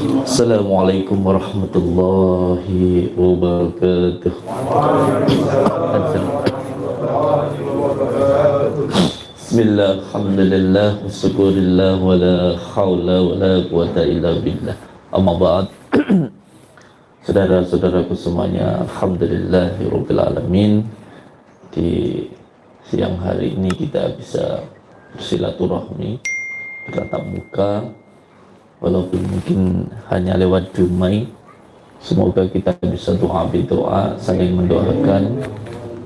Assalamualaikum warahmatullahi wabarakatuh. Bismillah, Alhamdulillah, Syukurillah, Saudara-saudaraku semuanya Alhamdulillahirrabbilalamin Di siang hari ini kita bisa bersilaturahmi Bertatap muka Walaupun mungkin hanya lewat dumai Semoga kita bisa doa doa saling mendoakan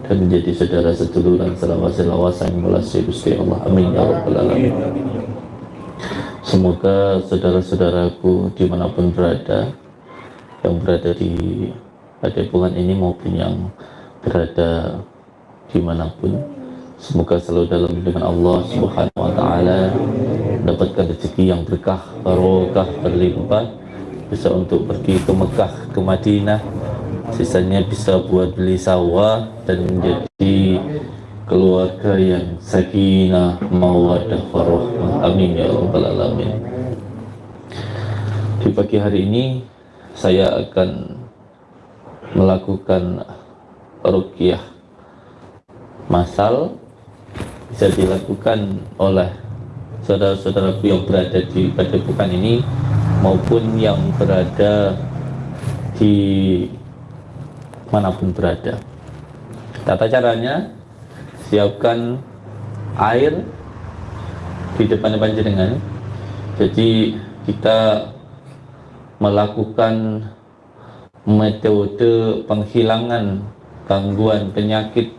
dan menjadi saudara seduluran selawas-selawas yang melasi Gusti Allah. Amin ya rabbal alamin. Semoga saudara-saudaraku di mana pun berada yang berada di padepokan ini maupun yang berada di mana pun semoga selalu dalam lindungan Allah subhanahu wa ta'ala mendapatkan rezeki yang berkah barokah berlimpah. Bisa untuk pergi ke Mekah ke Madinah. Sisanya bisa buat beli sawah dan menjadi keluarga yang sakinah mawadah warahmah amin ya rabbal alamin. Di pagi hari ini saya akan melakukan rukyah masal. Bisa dilakukan oleh saudara-saudaraku yang berada di padepokan ini maupun yang berada di mana pun berada. Tata caranya siapkan air di depan panjenengan. Jadi kita melakukan metode penghilangan gangguan penyakit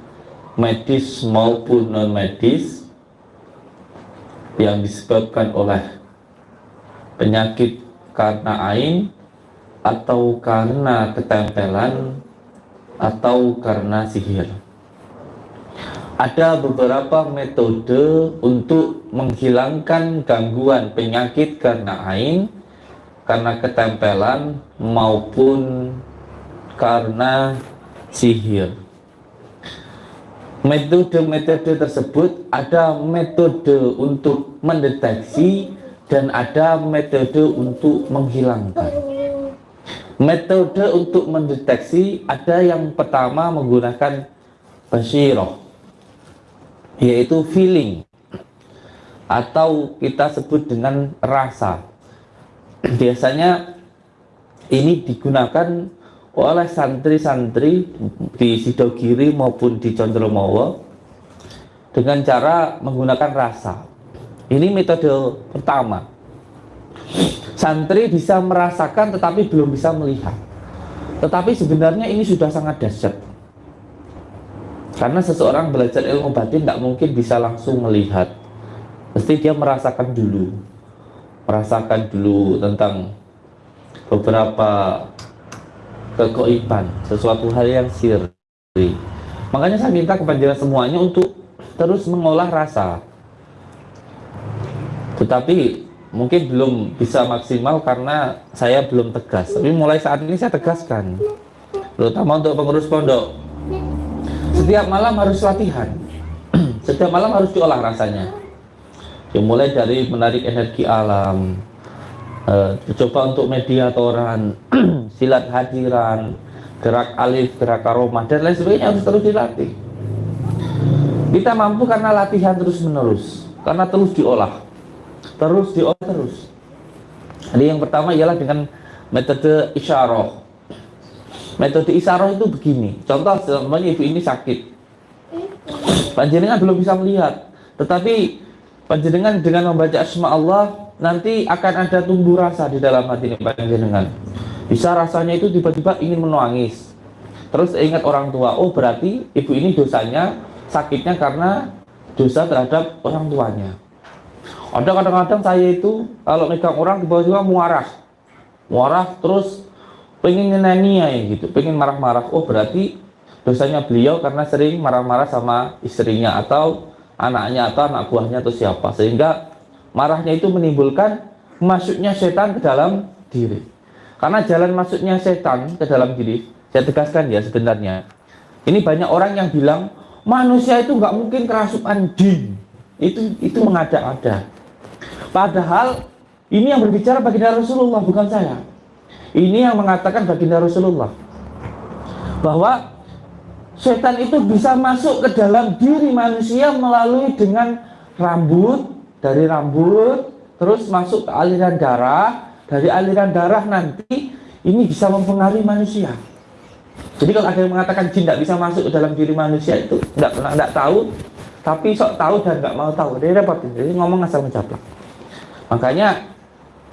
medis maupun non medis yang disebabkan oleh penyakit karena ain atau karena ketempelan atau karena sihir. Ada beberapa metode untuk menghilangkan gangguan penyakit karena ain, karena ketempelan maupun karena sihir. Metode-metode tersebut ada metode untuk mendeteksi dan ada metode untuk menghilangkan. Metode untuk mendeteksi ada yang pertama menggunakan basiroh yaitu feeling atau kita sebut dengan rasa. Biasanya ini digunakan oleh santri-santri di Sidogiri maupun di Condromowo dengan cara menggunakan rasa. Ini metode pertama. Santri bisa merasakan tetapi belum bisa melihat. Tetapi sebenarnya ini sudah sangat dahsyat. Karena seseorang belajar ilmu batin tidak mungkin bisa langsung melihat. Mesti dia merasakan dulu. Merasakan dulu tentang beberapa kekoiban sesuatu hal yang sirri. Makanya saya minta kepada semuanya untuk terus mengolah rasa. Tetapi mungkin belum bisa maksimal karena saya belum tegas. Tapi mulai saat ini saya tegaskan terutama untuk pengurus pondok. Setiap malam harus latihan. Setiap malam harus diolah rasanya. Dimulai dari menarik energi alam uh, coba untuk mediatoran silat hadiran gerak alif, gerak aroma dan lain sebagainya harus terus dilatih. Kita mampu karena latihan terus menerus karena terus diolah. Terus diolah terus. Jadi yang pertama ialah dengan metode isyarah. Metode isyarah itu begini. Contoh semuanya ibu ini sakit. Panjenengan belum bisa melihat. Tetapi panjenengan dengan membaca asma Allah nanti akan ada tumbuh rasa di dalam hati panjenengan bisa rasanya itu tiba-tiba ingin menangis. Terus ingat orang tua oh berarti ibu ini dosanya sakitnya karena dosa terhadap orang tuanya. Ada kadang-kadang saya itu kalau megang orang tiba-tiba muarah. Muarah terus pengen nyeneni ya gitu. Pengen marah-marah. Oh berarti dosanya beliau karena sering marah-marah sama istrinya atau anaknya atau anak buahnya atau siapa. Sehingga marahnya itu menimbulkan masuknya setan ke dalam diri karena jalan masuknya setan ke dalam diri saya tegaskan ya sebenarnya ini banyak orang yang bilang manusia itu nggak mungkin kerasukan jin itu itu mengada-ada Padahal Ini yang berbicara baginda Rasulullah, bukan saya. Ini yang mengatakan baginda Rasulullah. Bahwa setan itu bisa masuk ke dalam diri manusia melalui dengan rambut, dari rambut, terus masuk ke aliran darah, dari aliran darah nanti ini bisa mempengaruhi manusia. Jadi kalau ada yang mengatakan jin tidak bisa masuk ke dalam diri manusia itu tidak pernah tidak tahu, tapi sok tahu dan nggak mau tahu, dia repot. Jadi ngomong asal mencaplak. Makanya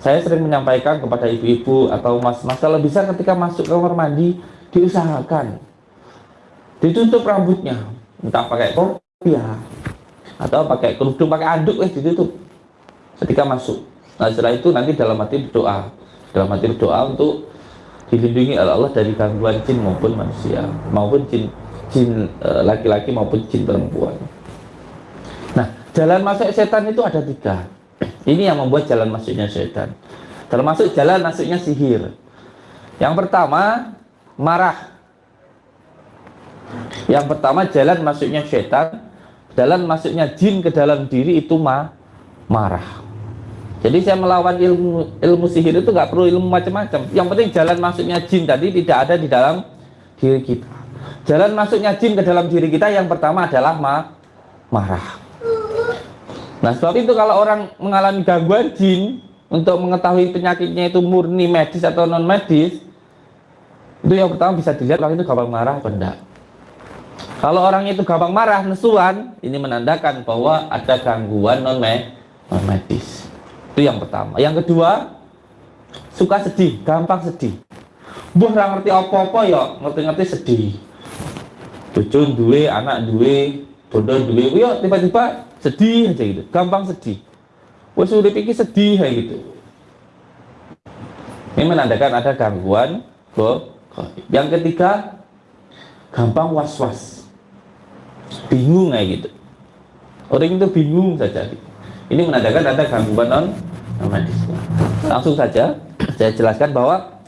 saya sering menyampaikan kepada ibu-ibu atau mas-mas bisa ketika masuk ke kamar mandi diusahakan ditutup rambutnya entah pakai kopiah atau pakai kerudung pakai anduk eh ditutup ketika masuk nah setelah itu nanti dalam hati berdoa dalam hati berdoa untuk dilindungi oleh Allah dari gangguan jin maupun manusia maupun jin jin eh, laki-laki maupun jin perempuan nah jalan masuk setan itu ada tiga ini yang membuat jalan masuknya setan. Termasuk jalan masuknya sihir. Yang pertama, marah. Yang pertama, jalan masuknya setan. Jalan masuknya jin ke dalam diri itu ma marah. Jadi saya melawan ilmu ilmu sihir itu nggak perlu ilmu macam-macam. Yang penting jalan masuknya jin tadi tidak ada di dalam diri kita. Jalan masuknya jin ke dalam diri kita yang pertama adalah ma marah. Nah sebab itu kalau orang mengalami gangguan jin untuk mengetahui penyakitnya itu murni medis atau non medis itu yang pertama bisa dilihat orang itu gampang marah atau enggak. Kalau orang itu gampang marah, nesuan, ini menandakan bahwa ada gangguan non medis. Itu yang pertama. Yang kedua, suka sedih, gampang sedih. Buah nggak ngerti apa-apa ya, ngerti-ngerti sedih. Bocon duwe, anak duwe, bodoh duwe, yo tiba-tiba sedih aja gitu gampang sedih. Wes udah pikir sedih kayak gitu. Ini menandakan ada gangguan go yang ketiga gampang was-was. Bingung kayak gitu. Orang itu bingung saja ini menandakan ada gangguan non medis. Langsung saja saya jelaskan bahwa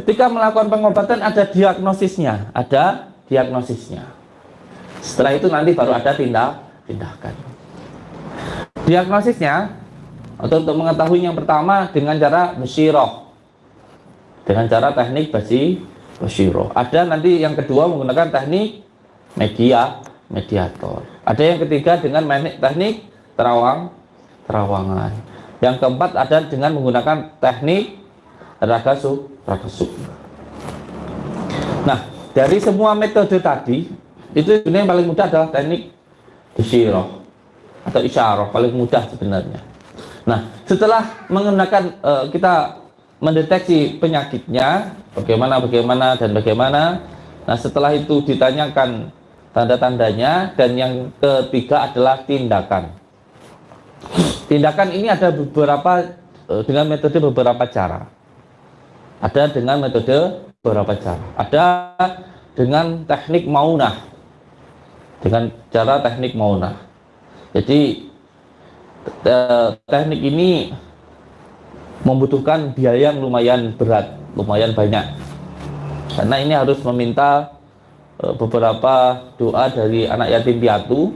ketika melakukan pengobatan ada diagnosisnya ada diagnosisnya. Setelah itu nanti baru ada tindak tindakan. Diagnosisnya atau untuk mengetahui yang pertama dengan cara musyiroh dengan cara teknik basi musyiroh ada nanti yang kedua menggunakan teknik media mediator. Ada yang ketiga dengan teknik terawang terawangan yang keempat ada dengan menggunakan teknik raga su nah dari semua metode tadi itu sebenarnya yang paling mudah adalah teknik musyiroh atau isyarah paling mudah sebenarnya. Nah, setelah menggunakan uh, kita mendeteksi penyakitnya, bagaimana bagaimana dan bagaimana. Nah, setelah itu ditanyakan tanda-tandanya dan yang ketiga adalah tindakan. Tindakan ini ada beberapa uh, dengan metode beberapa cara. Ada dengan metode beberapa cara. Ada dengan teknik maunah. Dengan cara teknik maunah jadi teknik ini membutuhkan biaya yang lumayan berat, lumayan banyak. Karena ini harus meminta e, beberapa doa dari anak yatim piatu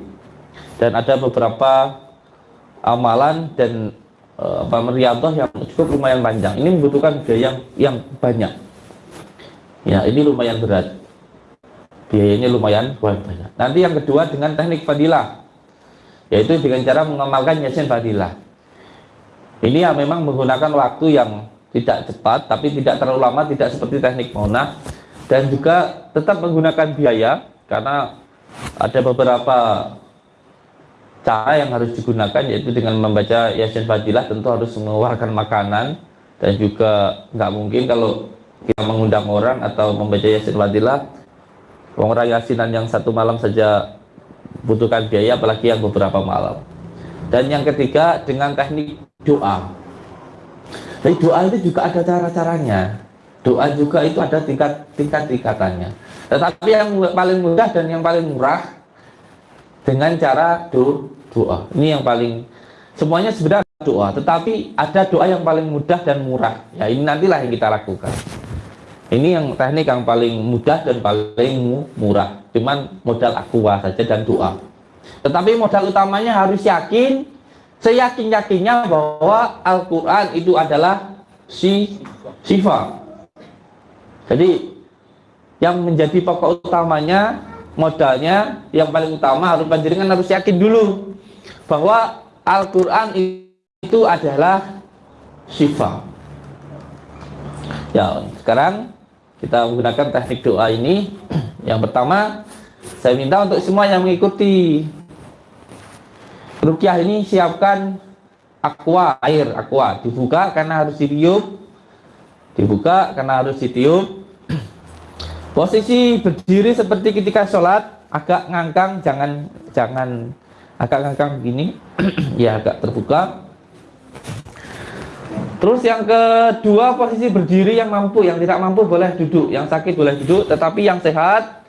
dan ada beberapa amalan dan e, apa yang cukup lumayan panjang. Ini membutuhkan biaya yang, yang banyak. Ya, ini lumayan berat. Biayanya lumayan banyak. Nanti yang kedua dengan teknik fadilah yaitu dengan cara mengamalkan yasin fadilah ini yang memang menggunakan waktu yang tidak cepat tapi tidak terlalu lama tidak seperti teknik monah dan juga tetap menggunakan biaya karena ada beberapa cara yang harus digunakan yaitu dengan membaca yasin fadilah tentu harus mengeluarkan makanan dan juga nggak mungkin kalau kita mengundang orang atau membaca yasin fadilah orang yasinan yang satu malam saja butuhkan biaya apalagi yang beberapa malam. Dan yang ketiga dengan teknik doa. Jadi doa itu juga ada cara-caranya. Doa juga itu ada tingkat tingkat tingkatannya. Tetapi yang paling mudah dan yang paling murah dengan cara do, doa. Ini yang paling semuanya sebenarnya doa tetapi ada doa yang paling mudah dan murah. Ya ini nantilah yang kita lakukan. Ini yang teknik yang paling mudah dan paling murah. Cuman modal aqua saja dan doa. Tetapi modal utamanya harus yakin seyakin-yakinnya bahwa Al-Quran itu adalah si sifat. Jadi yang menjadi pokok utamanya, modalnya, yang paling utama harus panjenengan harus yakin dulu bahwa Al-Quran itu adalah sifat. Ya, sekarang kita menggunakan teknik doa ini. Yang pertama, saya minta untuk semua yang mengikuti Rukyah ini siapkan aqua, air aqua. Dibuka karena harus ditiup. Dibuka karena harus ditiup. Posisi berdiri seperti ketika sholat, agak ngangkang, jangan jangan agak ngangkang begini. ya agak terbuka. Terus yang kedua posisi berdiri yang mampu, yang tidak mampu boleh duduk, yang sakit boleh duduk, tetapi yang sehat,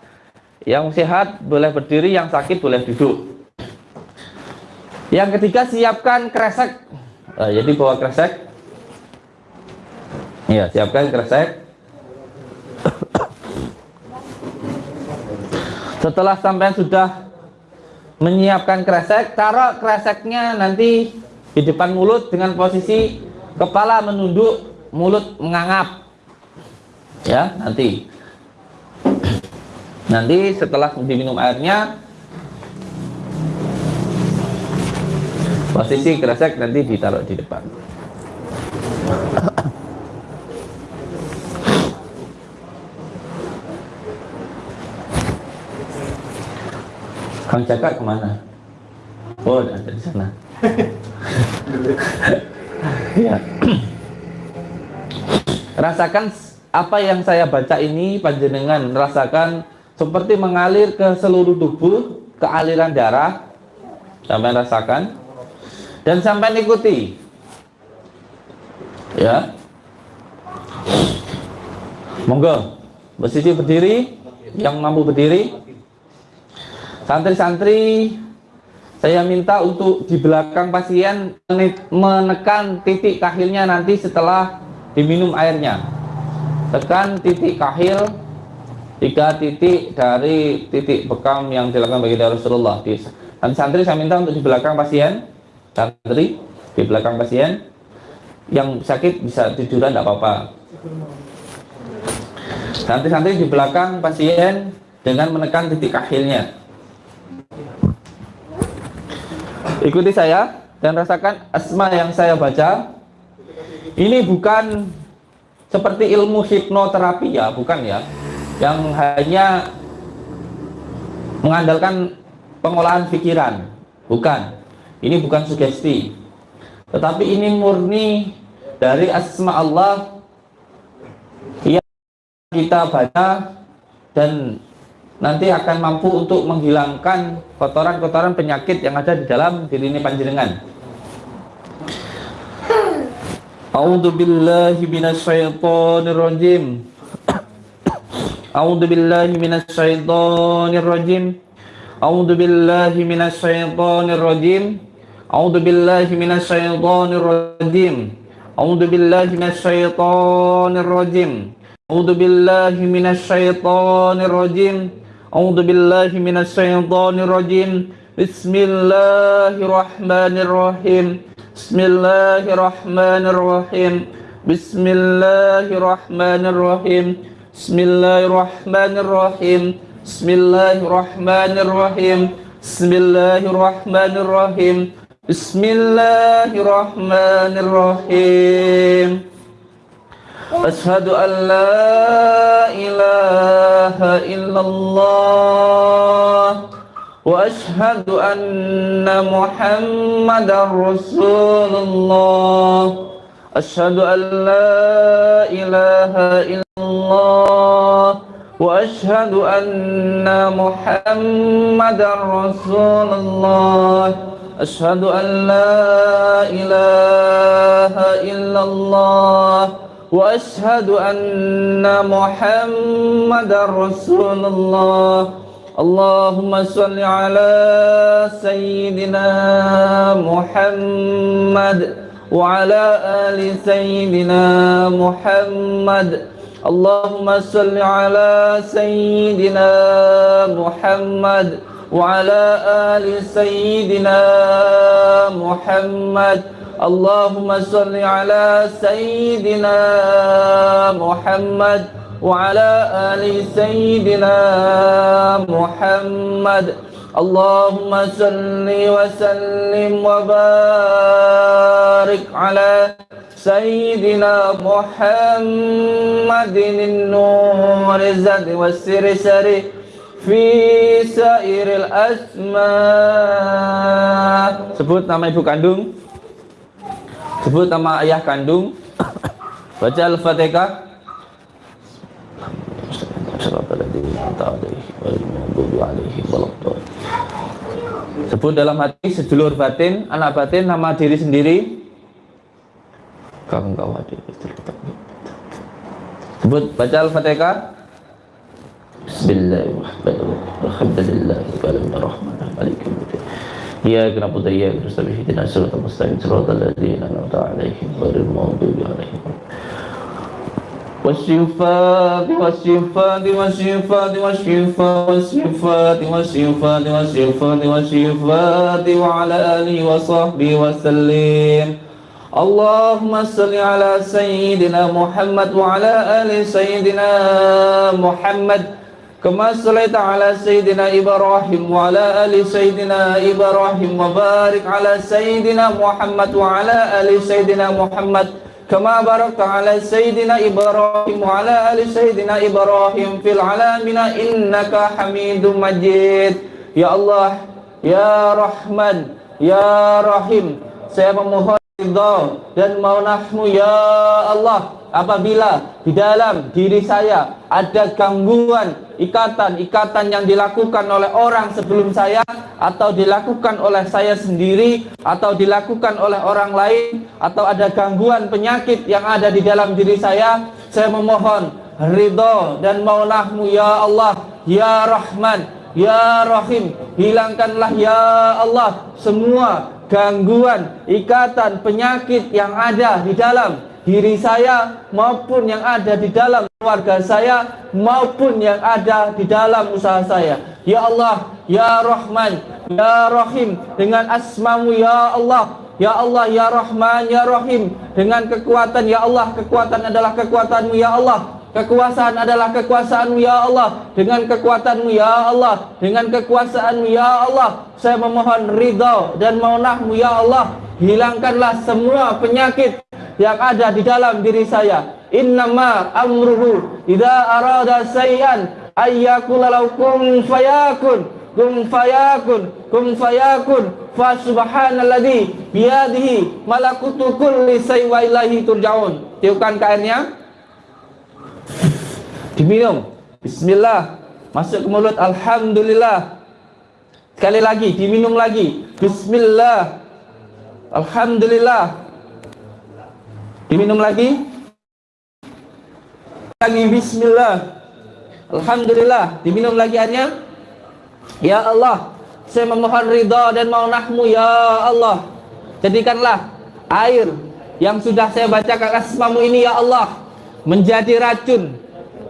yang sehat boleh berdiri, yang sakit boleh duduk. Yang ketiga siapkan kresek. Uh, jadi bawa kresek. Iya, siapkan kresek. Setelah sampai sudah menyiapkan kresek, taruh kreseknya nanti di depan mulut dengan posisi kepala menunduk, mulut mengangap. Ya, nanti. Nanti setelah diminum airnya, posisi kresek nanti ditaruh di depan Kang Jaka ke mana? Oh, ada di sana. ya. Rasakan apa yang saya baca ini panjenengan rasakan seperti mengalir ke seluruh tubuh, ke aliran darah. Sampai rasakan dan sampai ikuti ya monggo posisi berdiri yang mampu berdiri santri-santri saya minta untuk di belakang pasien menekan titik kahilnya nanti setelah diminum airnya. Tekan titik kahil tiga titik dari titik bekam yang dilakukan bagi Rasulullah. Dan santri saya minta untuk di belakang pasien santri di belakang pasien yang sakit bisa tiduran tidak apa-apa. Santri-santri di belakang pasien dengan menekan titik akhirnya ikuti saya dan rasakan asma yang saya baca. Ini bukan seperti ilmu hipnoterapi ya bukan ya. Yang hanya mengandalkan pengolahan pikiran. Bukan. Ini bukan sugesti. Tetapi ini murni dari asma Allah yang kita baca dan nanti akan mampu untuk menghilangkan kotoran-kotoran penyakit yang ada di dalam diri ini panjenengan. A'udzu billahi minasyaitonir rajim. A'udzu billahi minasyaitonir rajim. A'udzu billahi minasyaitonir rajim. A'udzu billahi minasyaitonir rajim. A'udzu billahi minasyaitonir rajim. A'udzu billahi minasyaitonir rajim. أعوذ بالله من الشيطان الرجيم. بسم الله الرحمن الرحيم. بسم الله الرحمن الرحيم. بسم الله الرحمن الرحيم. بسم الله الرحمن الرحيم. بسم الله الرحمن الرحيم. بسم الله الرحمن الرحيم. بسم الله الرحمن الرحيم. أشهد أن لا إله إلا الله وأشهد أن محمد رسول الله. أشهد أن لا إله إلا الله وأشهد أن محمد رسول الله. أشهد أن لا إله إلا الله وأشهد أن محمد رسول الله. اللهم صل على سيدنا محمد وعلى آل سيدنا محمد. اللهم صل على سيدنا محمد وعلى آل سيدنا محمد. اللهم صل على سيدنا محمد وعلى آل سيدنا محمد. اللهم صل وسلم وبارك على سيدنا محمد النور الزاد والسر سري في سائر الأسماء. Sebut nama ibu kandung. Sebut nama ayah kandung baca al-fatihah Sebut dalam hati sedulur batin, anak batin, nama diri sendiri. Kawan kawan Sebut baca Al-Fatihah. Bismillahirrahmanirrahim. Alhamdulillahirrahmanirrahim. Malikum إياك نعبد وإياك نستعين. اهدنا الصراط المستقيم. صراط الذين أنعمت عليهم غير المغضوب عليهم. والشفاء والشفاء والشفاء والشفاء والشفاء والشفاء والشفاء والشفاء وعلى آله وصحبه وسلم. اللهم صل على سيدنا محمد وعلى آل سيدنا محمد. كما صليت على سيدنا إبراهيم وعلى آل سيدنا إبراهيم وبارك على سيدنا محمد وعلى آل سيدنا محمد كما باركت على سيدنا إبراهيم وعلى آل سيدنا إبراهيم في العالمين إنك حميد مجيد يا الله يا رحمن يا رحيم saya memohon ridha dan maunahmu ya Allah apabila di dalam diri saya ada gangguan ikatan-ikatan yang dilakukan oleh orang sebelum saya atau dilakukan oleh saya sendiri atau dilakukan oleh orang lain atau ada gangguan penyakit yang ada di dalam diri saya saya memohon ridho dan maunahmu ya Allah ya Rahman Ya Rahim, hilangkanlah ya Allah semua gangguan, ikatan, penyakit yang ada di dalam diri saya maupun yang ada di dalam keluarga saya maupun yang ada di dalam usaha saya. Ya Allah, Ya Rahman, Ya Rahim dengan asmamu Ya Allah, Ya Allah, Ya Rahman, Ya Rahim dengan kekuatan Ya Allah, kekuatan adalah kekuatanmu Ya Allah. Kekuasaan adalah kekuasaanmu ya Allah Dengan kekuatanmu ya Allah Dengan kekuasaanmu ya Allah Saya memohon ridha dan maunahmu ya Allah Hilangkanlah semua penyakit yang ada di dalam diri saya. Innama amruhu idza arada sayyan ayyakula kun fayakun kun fayakun kun fayakun fa subhanalladzi biyadihi malakutu kulli syai'in wa ilaihi turja'un. Tiupkan kainnya. Diminum. Bismillah. Masuk ke mulut alhamdulillah. Sekali lagi diminum lagi. Bismillah. Alhamdulillah. Diminum lagi. Lagi bismillah. Alhamdulillah. Diminum lagi airnya. Ya Allah, saya memohon ridha dan maunahmu ya Allah. Jadikanlah air yang sudah saya bacakan asmamu ini ya Allah menjadi racun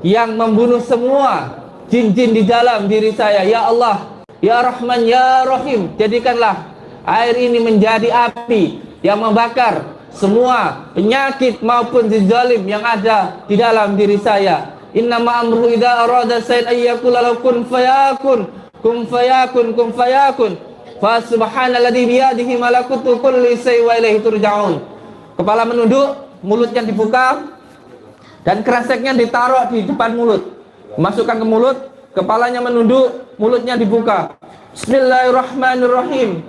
yang membunuh semua jin-jin di dalam diri saya ya Allah ya Rahman ya Rahim jadikanlah air ini menjadi api yang membakar semua penyakit maupun zalim yang ada di dalam diri saya. Innama amru idza arada sayyid ayyakul kun fayakun kun fayakun kun fayakun fa subhanalladzi bi yadihi malakutu kulli syai'in wa turja'un. Kepala menunduk, mulutnya dibuka dan kreseknya ditaruh di depan mulut. Masukkan ke mulut, kepalanya menunduk, mulutnya dibuka. Bismillahirrahmanirrahim.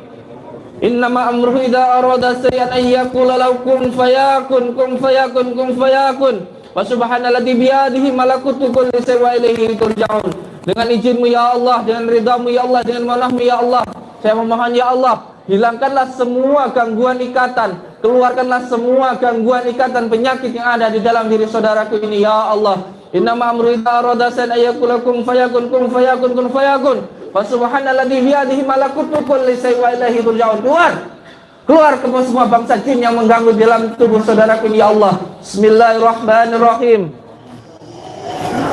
Innama amruhu idza arada sayyan an yaqula law kun fayakun kun fayakun kun fayakun. Wa subhanalladzi bi yadihi malakutu kulli shay'in wa ilaihi turja'un. Dengan izinmu ya Allah, dengan ridhamu ya Allah, dengan manahmu ya Allah. Saya memohon ya Allah, hilangkanlah semua gangguan ikatan, keluarkanlah semua gangguan ikatan penyakit yang ada di dalam diri saudaraku ini ya Allah. Innama amru an yaqula kun fayakun kun fayakun kun fayakun. Wa subhanalladzi biyadihi malakutu kulli syai'in wa ilaihi turja'un. Keluar. Keluar ke semua bangsa jin yang mengganggu dalam tubuh saudaraku ya Allah. Bismillahirrahmanirrahim.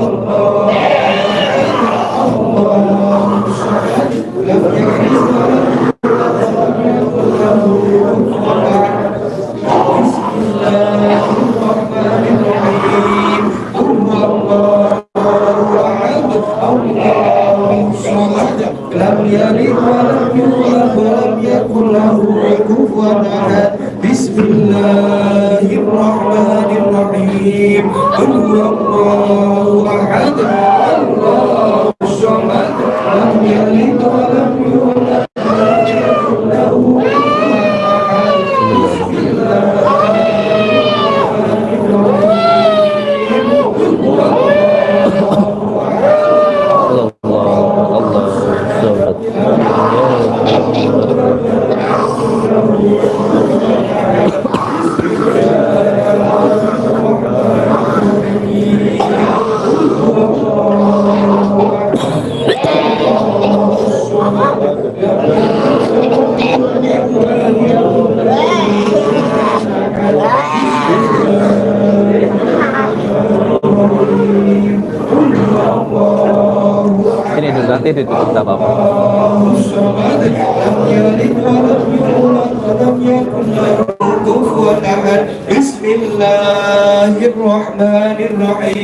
Oh.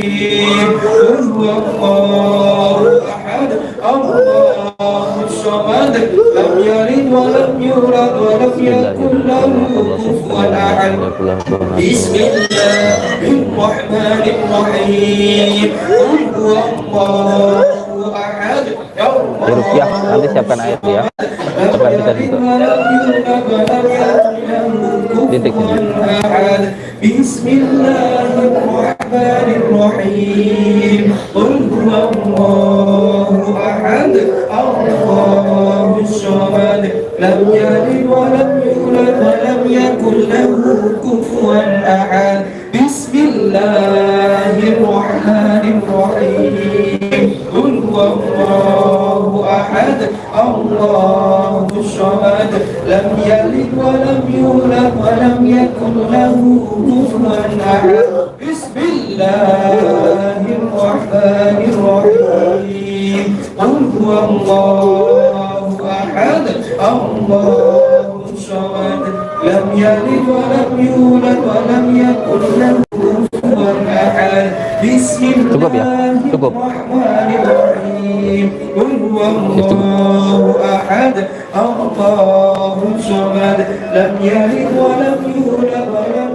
قل هو الله احد الله الصمد لم يلد ولم يولد ولم يكن له كفوا احد بسم الله الرحمن الرحيم قل هو الله احد Di rupiah nanti siapkan ayat ya. Coba kita tutup. Titik ini. الرحمن الرحيم. قل هو الله أحد. الله الصمد. لم يلد ولم يولد ولم يكن له كفوا أحد. بسم الله الرحمن الرحيم. قل هو الله أحد. الله الصمد. لم يلد ولم يولد ولم يكن له كفوا بسم الله الرحمن الرحيم. قل هو الله أحد. الله الصمد لم يلد ولم يولد ولم يكن له كفوا أحد. بسم? الله. الرحمن الرحيم. قل هو الله أحد. الله الصمد لم يلد ولم يولد ولم